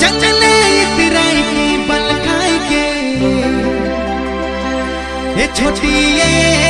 चंगले तिराई की बल खाई के। ये छोटी ये